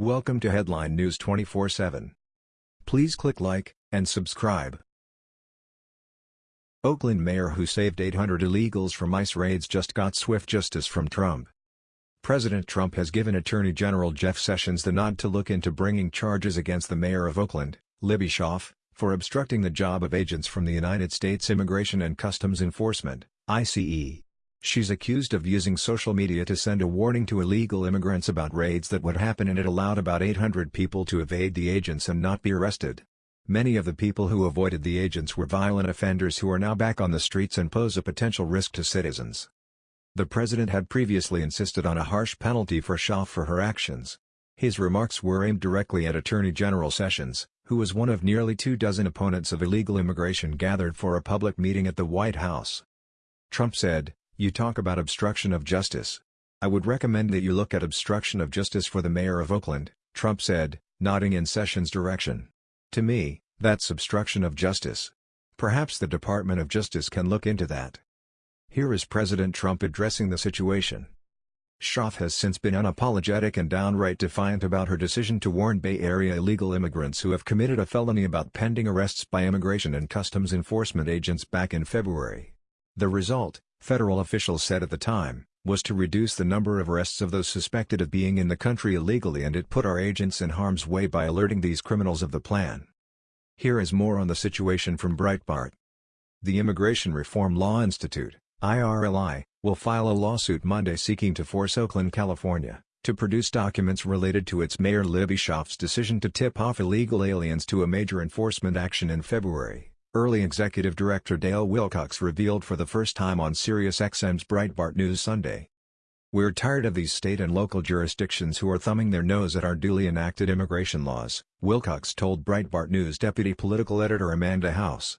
Welcome to Headline News 24/7. Please click like and subscribe. Oakland mayor who saved 800 illegals from ICE raids just got swift justice from Trump. President Trump has given Attorney General Jeff Sessions the nod to look into bringing charges against the mayor of Oakland, Libby Schaaf, for obstructing the job of agents from the United States Immigration and Customs Enforcement, ICE. She's accused of using social media to send a warning to illegal immigrants about raids that would happen and it allowed about 800 people to evade the agents and not be arrested. Many of the people who avoided the agents were violent offenders who are now back on the streets and pose a potential risk to citizens. The president had previously insisted on a harsh penalty for Schaaf for her actions. His remarks were aimed directly at Attorney General Sessions, who was one of nearly two dozen opponents of illegal immigration gathered for a public meeting at the White House. Trump said, you talk about obstruction of justice. I would recommend that you look at obstruction of justice for the mayor of Oakland, Trump said, nodding in Sessions' direction. To me, that's obstruction of justice. Perhaps the Department of Justice can look into that. Here is President Trump addressing the situation. Schaaf has since been unapologetic and downright defiant about her decision to warn Bay Area illegal immigrants who have committed a felony about pending arrests by Immigration and Customs Enforcement agents back in February. The result, federal officials said at the time, was to reduce the number of arrests of those suspected of being in the country illegally and it put our agents in harm's way by alerting these criminals of the plan. Here is more on the situation from Breitbart. The Immigration Reform Law Institute, IRLI, will file a lawsuit Monday seeking to force Oakland, California, to produce documents related to its mayor Libby Schaaf's decision to tip off illegal aliens to a major enforcement action in February. IRLI Executive Director Dale Wilcox revealed for the first time on SiriusXM's Breitbart News Sunday. We're tired of these state and local jurisdictions who are thumbing their nose at our duly enacted immigration laws, Wilcox told Breitbart News deputy political editor Amanda House.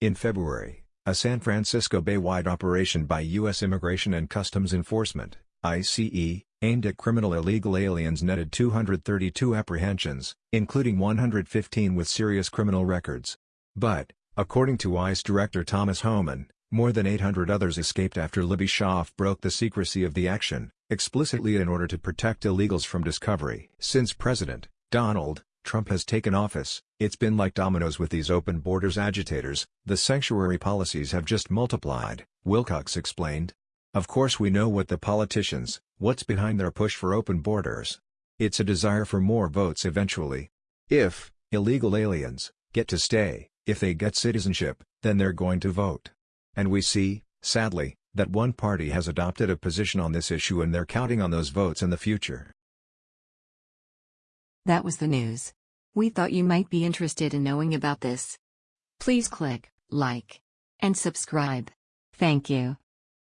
In February, a San Francisco Bay-wide operation by U.S. Immigration and Customs Enforcement, ICE, aimed at criminal illegal aliens netted 232 apprehensions, including 115 with serious criminal records. But, According to ICE Director Thomas Homan, more than 800 others escaped after Libby Schaaf broke the secrecy of the action, explicitly in order to protect illegals from discovery. Since President Donald Trump has taken office, it's been like dominoes with these open borders agitators, the sanctuary policies have just multiplied, Wilcox explained. Of course we know what the politicians, what's behind their push for open borders. It's a desire for more votes eventually. If illegal aliens get to stay, if they get citizenship, then they're going to vote. And we see, sadly, that one party has adopted a position on this issue and they're counting on those votes in the future. That was the news. We thought you might be interested in knowing about this. Please click like and subscribe. Thank you.